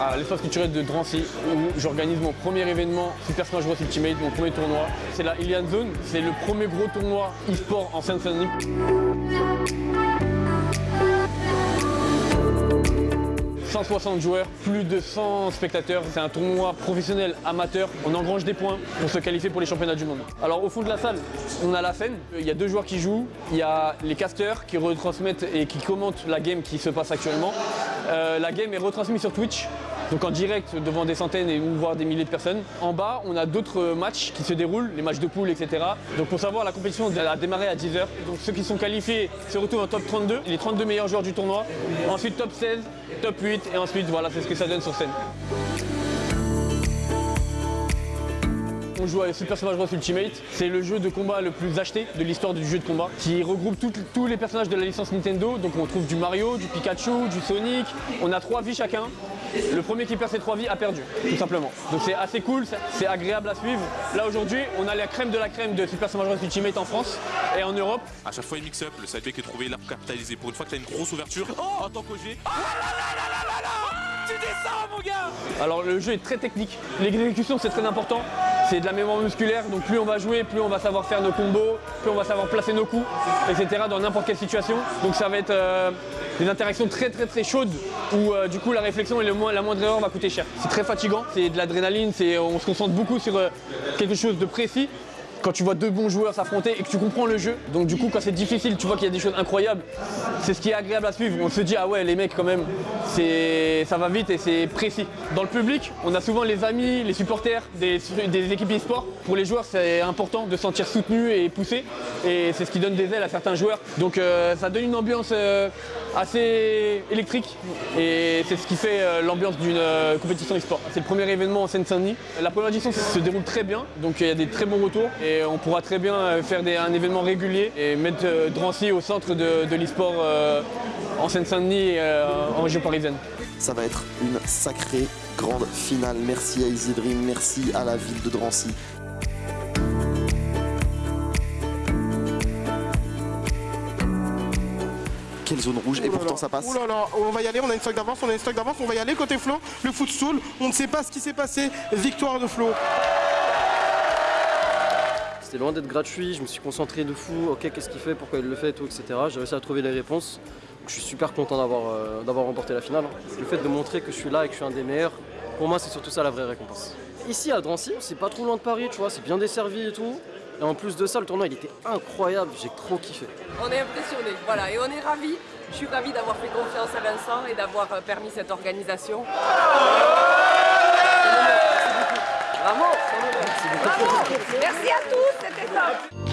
à l'espace culturel de Drancy où j'organise mon premier événement Super Smash Bros Ultimate, mon premier tournoi. C'est la Ilian Zone, c'est le premier gros tournoi e-sport en Seine-Saint-Denis. 160 joueurs, plus de 100 spectateurs. C'est un tournoi professionnel amateur. On engrange des points pour se qualifier pour les championnats du monde. Alors au fond de la salle, on a la scène. Il y a deux joueurs qui jouent. Il y a les casters qui retransmettent et qui commentent la game qui se passe actuellement. Euh, la game est retransmise sur Twitch. Donc en direct devant des centaines et ou voire des milliers de personnes. En bas, on a d'autres matchs qui se déroulent, les matchs de poule, etc. Donc pour savoir, la compétition a démarré à 10h. Donc ceux qui sont qualifiés se retrouvent en top 32, les 32 meilleurs joueurs du tournoi. Ensuite top 16, top 8 et ensuite voilà, c'est ce que ça donne sur scène. On joue à Super Smash Bros Ultimate. C'est le jeu de combat le plus acheté de l'histoire du jeu de combat qui regroupe tous les personnages de la licence Nintendo. Donc on trouve du Mario, du Pikachu, du Sonic. On a trois vies chacun. Le premier qui perd ses trois vies a perdu, tout simplement. Donc c'est assez cool, c'est agréable à suivre. Là aujourd'hui, on a la crème de la crème de Super Smash Bros Ultimate en France et en Europe. À chaque fois, il mix-up, le side est trouvé, là pour capitaliser. Pour une fois que tu as une grosse ouverture, oh en tant qu'OG. Oh tu descends mon gars Alors le jeu est très technique, l'exécution c'est très important, c'est de la mémoire musculaire, donc plus on va jouer, plus on va savoir faire nos combos, plus on va savoir placer nos coups, etc. dans n'importe quelle situation. Donc ça va être euh, des interactions très très très chaudes où euh, du coup la réflexion et le la moindre erreur va coûter cher. C'est très fatigant, c'est de l'adrénaline, on se concentre beaucoup sur euh, quelque chose de précis quand tu vois deux bons joueurs s'affronter et que tu comprends le jeu. Donc du coup quand c'est difficile, tu vois qu'il y a des choses incroyables. C'est ce qui est agréable à suivre. On se dit ah ouais les mecs quand même, ça va vite et c'est précis. Dans le public, on a souvent les amis, les supporters des, équipes e-sport. Pour les joueurs, c'est important de se sentir soutenu et poussé. Et c'est ce qui donne des ailes à certains joueurs. Donc euh, ça donne une ambiance euh, assez électrique. Et c'est ce qui fait euh, l'ambiance d'une compétition e-sport. C'est le premier événement en Seine-Saint-Denis. La première édition se déroule très bien. Donc il y a des très bons retours. Et on pourra très bien faire un événement régulier et mettre Drancy au centre de, l'e-sport en Seine-Saint-Denis et en région parisienne. Ça va être une sacrée grande finale. Merci à Dream, merci à la ville de Drancy. Quelle zone rouge et pourtant ça passe. Ouh là là, on va y aller, on a une stock d'avance, on a une stock d'avance, on va y aller côté Flo, le footstool, on ne sait pas ce qui s'est passé, victoire de Flo. C'était loin d'être gratuit, je me suis concentré de fou, ok qu'est-ce qu'il fait, pourquoi il le fait, tout, etc. J'ai réussi à trouver les réponses. Je suis super content euh, d'avoir remporté la finale. Le fait de montrer que je suis là et que je suis un des meilleurs, pour moi c'est surtout ça la vraie récompense. Ici à Drancy, c'est pas trop loin de Paris, tu vois, c'est bien desservi et tout. Et en plus de ça, le tournoi il était incroyable, j'ai trop kiffé. On est impressionné, voilà, et on est ravis. Je suis ravi d'avoir fait confiance à Vincent et d'avoir euh, permis cette organisation. Bravo Merci à tous, c'était top